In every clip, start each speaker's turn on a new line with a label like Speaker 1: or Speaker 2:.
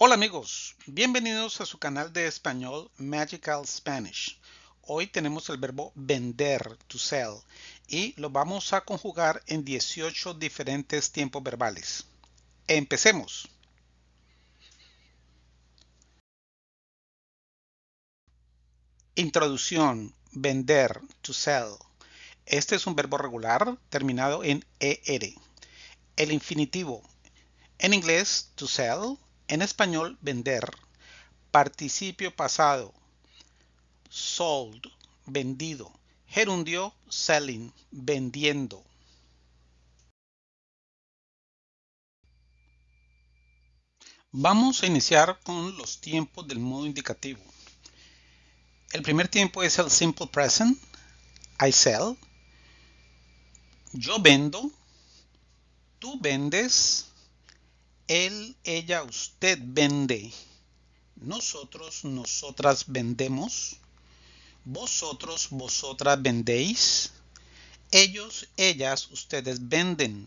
Speaker 1: Hola amigos, bienvenidos a su canal de español Magical Spanish. Hoy tenemos el verbo vender, to sell, y lo vamos a conjugar en 18 diferentes tiempos verbales. Empecemos. Introducción, vender, to sell. Este es un verbo regular terminado en ER. El infinitivo. En inglés, to sell en español, vender. Participio pasado. Sold, vendido. Gerundio, selling, vendiendo. Vamos a iniciar con los tiempos del modo indicativo. El primer tiempo es el simple present. I sell. Yo vendo. Tú vendes él, ella, usted vende. Nosotros, nosotras vendemos. Vosotros, vosotras vendéis. Ellos, ellas, ustedes venden.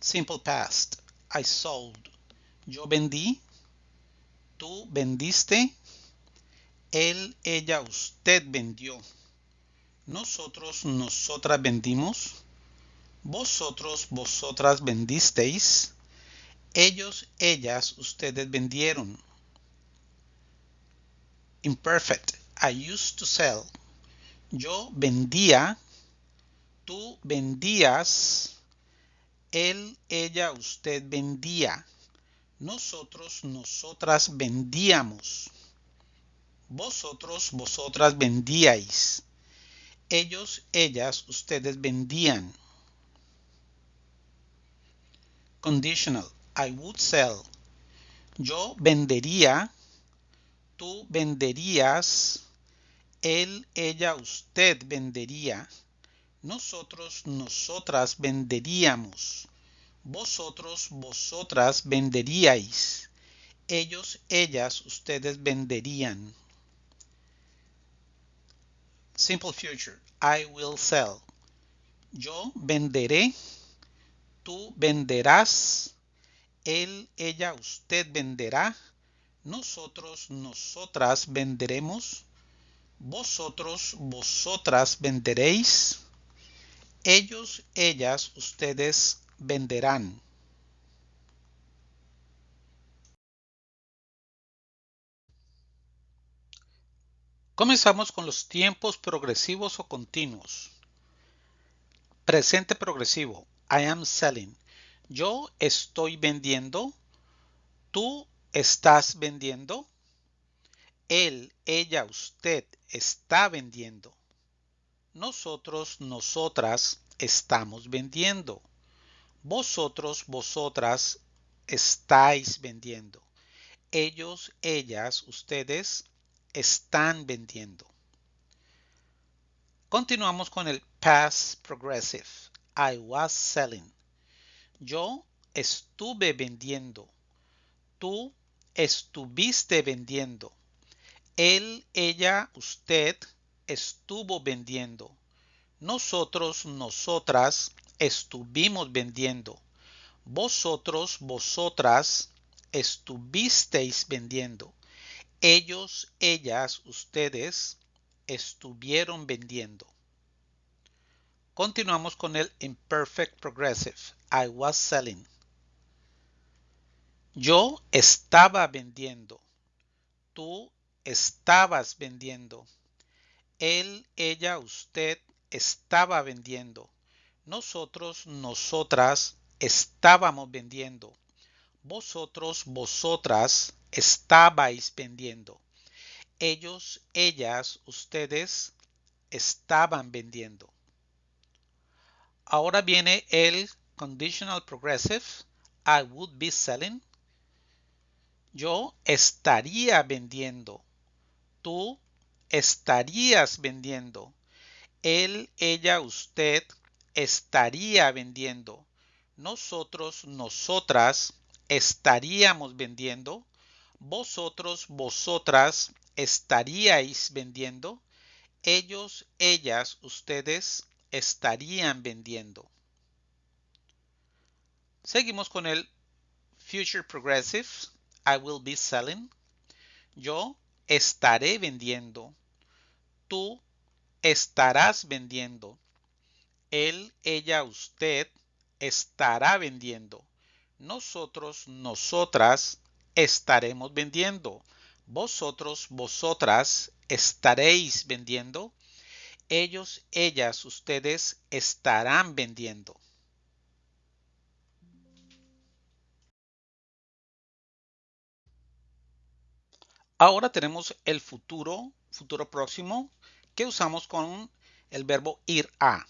Speaker 1: Simple past. I sold. Yo vendí. Tú vendiste. Él, ella, usted vendió. Nosotros, nosotras vendimos vosotros, vosotras vendisteis, ellos, ellas, ustedes vendieron. Imperfect. I used to sell. Yo vendía. Tú vendías. Él, ella, usted vendía. Nosotros, nosotras vendíamos. Vosotros, vosotras vendíais. Ellos, ellas, ustedes vendían. Conditional. I would sell. Yo vendería. Tú venderías. Él, ella, usted vendería. Nosotros, nosotras venderíamos. Vosotros, vosotras venderíais. Ellos, ellas, ustedes venderían. Simple future. I will sell. Yo venderé tú venderás, él, ella, usted venderá, nosotros, nosotras venderemos, vosotros, vosotras venderéis, ellos, ellas, ustedes venderán. Comenzamos con los tiempos progresivos o continuos. Presente progresivo. I am selling. Yo estoy vendiendo. Tú estás vendiendo. Él, ella, usted está vendiendo. Nosotros, nosotras estamos vendiendo. Vosotros, vosotras estáis vendiendo. Ellos, ellas, ustedes están vendiendo. Continuamos con el past progressive. I was selling. Yo estuve vendiendo. Tú estuviste vendiendo. Él, ella, usted estuvo vendiendo. Nosotros, nosotras estuvimos vendiendo. Vosotros, vosotras estuvisteis vendiendo. Ellos, ellas, ustedes estuvieron vendiendo. Continuamos con el imperfect progressive. I was selling. Yo estaba vendiendo. Tú estabas vendiendo. Él, ella, usted estaba vendiendo. Nosotros, nosotras estábamos vendiendo. Vosotros, vosotras estabais vendiendo. Ellos, ellas, ustedes estaban vendiendo. Ahora viene el conditional progressive. I would be selling. Yo estaría vendiendo. Tú estarías vendiendo. Él, ella, usted estaría vendiendo. Nosotros, nosotras estaríamos vendiendo. Vosotros, vosotras estaríais vendiendo. Ellos, ellas, ustedes estarían vendiendo. Seguimos con el Future progressive, I will be selling. Yo estaré vendiendo. Tú estarás vendiendo. Él, ella, usted estará vendiendo. Nosotros, nosotras estaremos vendiendo. Vosotros, vosotras estaréis vendiendo. Ellos, ellas, ustedes estarán vendiendo. Ahora tenemos el futuro, futuro próximo, que usamos con el verbo ir a.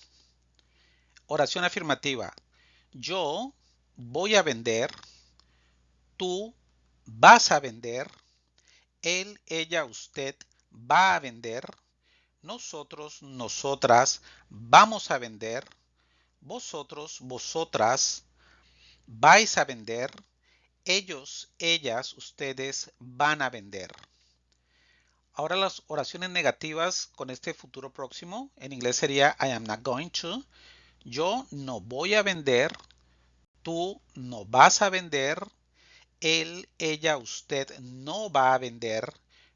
Speaker 1: Oración afirmativa. Yo voy a vender. Tú vas a vender. Él, ella, usted va a vender. Nosotros, nosotras vamos a vender. Vosotros, vosotras vais a vender. Ellos, ellas, ustedes van a vender. Ahora las oraciones negativas con este futuro próximo. En inglés sería I am not going to. Yo no voy a vender. Tú no vas a vender. Él, ella, usted no va a vender.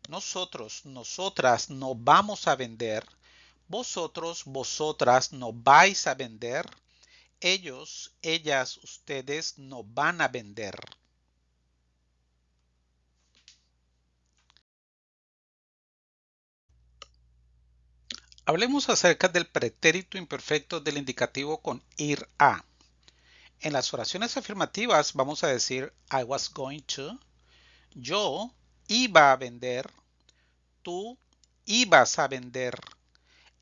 Speaker 1: Nosotros, nosotras no vamos a vender. Vosotros, vosotras no vais a vender. Ellos, ellas, ustedes no van a vender. Hablemos acerca del pretérito imperfecto del indicativo con ir a. En las oraciones afirmativas vamos a decir I was going to, yo iba a vender, tú ibas a vender,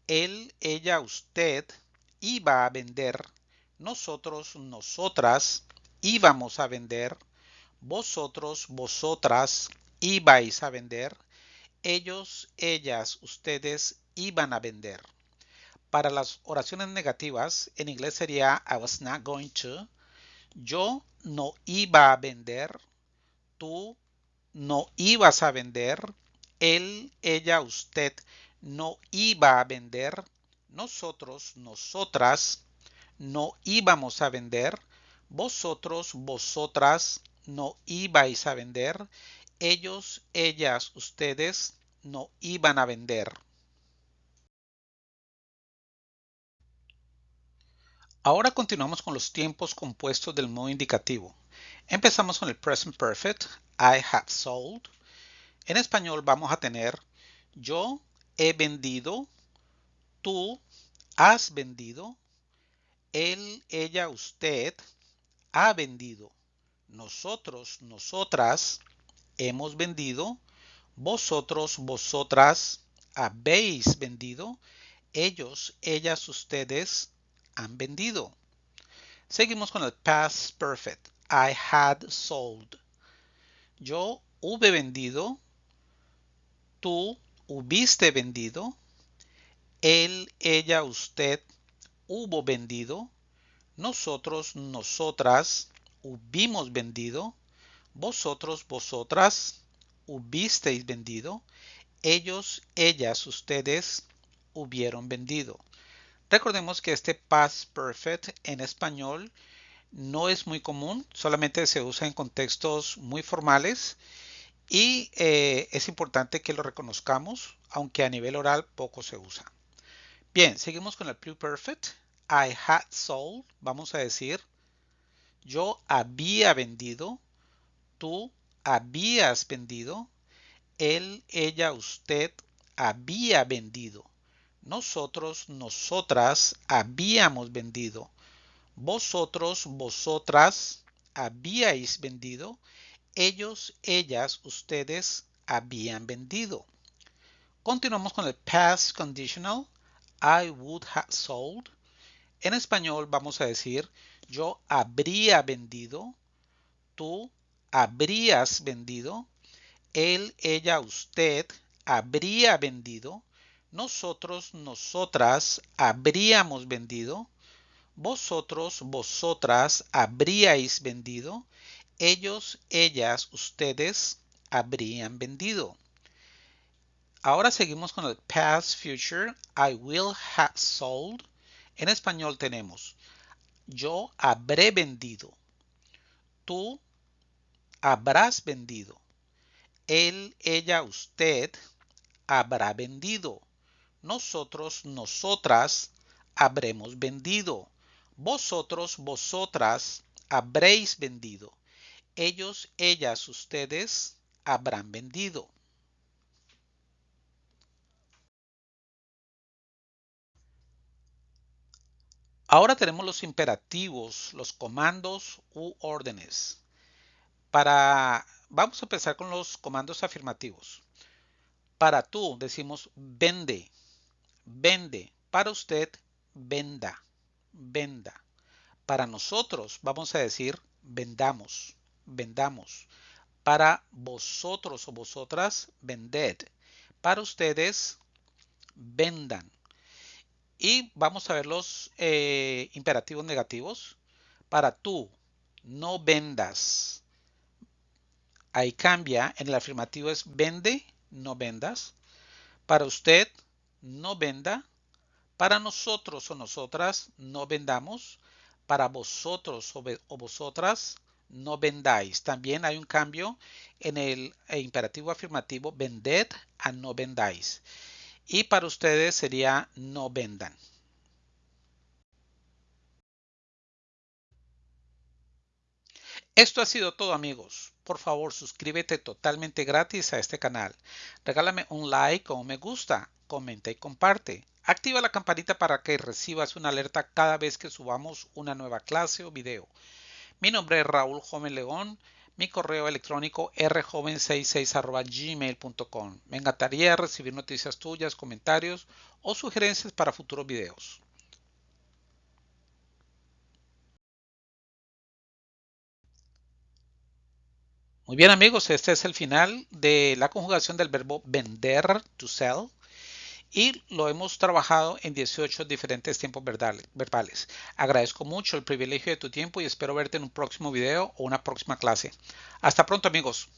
Speaker 1: él, ella, usted iba a vender, nosotros, nosotras íbamos a vender, vosotros, vosotras ibais a vender, ellos, ellas, ustedes iban a vender. Para las oraciones negativas, en inglés sería I was not going to. Yo no iba a vender. Tú no ibas a vender. Él, ella, usted no iba a vender. Nosotros, nosotras no íbamos a vender. Vosotros, vosotras no ibais a vender. Ellos, ellas, ustedes no iban a vender. Ahora continuamos con los tiempos compuestos del modo indicativo. Empezamos con el present perfect, I have sold. En español vamos a tener yo he vendido, tú has vendido, él, ella, usted ha vendido, nosotros, nosotras hemos vendido, vosotros, vosotras habéis vendido, ellos, ellas, ustedes han vendido. Seguimos con el past perfect. I had sold. Yo hube vendido. Tú hubiste vendido. Él, ella, usted hubo vendido. Nosotros, nosotras hubimos vendido. Vosotros, vosotras hubisteis vendido. Ellos, ellas, ustedes hubieron vendido. Recordemos que este past perfect en español no es muy común, solamente se usa en contextos muy formales y eh, es importante que lo reconozcamos, aunque a nivel oral poco se usa. Bien, seguimos con el perfect. I had sold, vamos a decir, yo había vendido, tú habías vendido, él, ella, usted había vendido. Nosotros, nosotras habíamos vendido. Vosotros, vosotras habíais vendido. Ellos, ellas, ustedes habían vendido. Continuamos con el past conditional. I would have sold. En español vamos a decir yo habría vendido. Tú habrías vendido. Él, ella, usted habría vendido nosotros, nosotras habríamos vendido, vosotros, vosotras habríais vendido, ellos, ellas, ustedes habrían vendido. Ahora seguimos con el past future. I will have sold. En español tenemos yo habré vendido. Tú habrás vendido. Él, ella, usted habrá vendido. Nosotros, nosotras habremos vendido. Vosotros, vosotras habréis vendido. Ellos, ellas, ustedes habrán vendido. Ahora tenemos los imperativos, los comandos u órdenes. Para, vamos a empezar con los comandos afirmativos. Para tú decimos vende, vende. Para usted, venda, venda. Para nosotros vamos a decir vendamos, vendamos. Para vosotros o vosotras, vended. Para ustedes, vendan. Y vamos a ver los eh, imperativos negativos. Para tú, no vendas. Ahí cambia. En el afirmativo es vende, no vendas. Para usted, no venda. Para nosotros o nosotras, no vendamos. Para vosotros o, vosotras, no vendáis. También hay un cambio en el eh, imperativo afirmativo vended a no vendáis y para ustedes sería no vendan. Esto ha sido todo amigos. Por favor suscríbete totalmente gratis a este canal. Regálame un like o un me gusta, comenta y comparte. Activa la campanita para que recibas una alerta cada vez que subamos una nueva clase o video. Mi nombre es Raúl Joven León mi correo electrónico rjoven66 Me encantaría recibir noticias tuyas, comentarios o sugerencias para futuros videos. Muy bien amigos, este es el final de la conjugación del verbo vender, to sell y lo hemos trabajado en 18 diferentes tiempos verbales. Agradezco mucho el privilegio de tu tiempo y espero verte en un próximo video o una próxima clase. Hasta pronto amigos.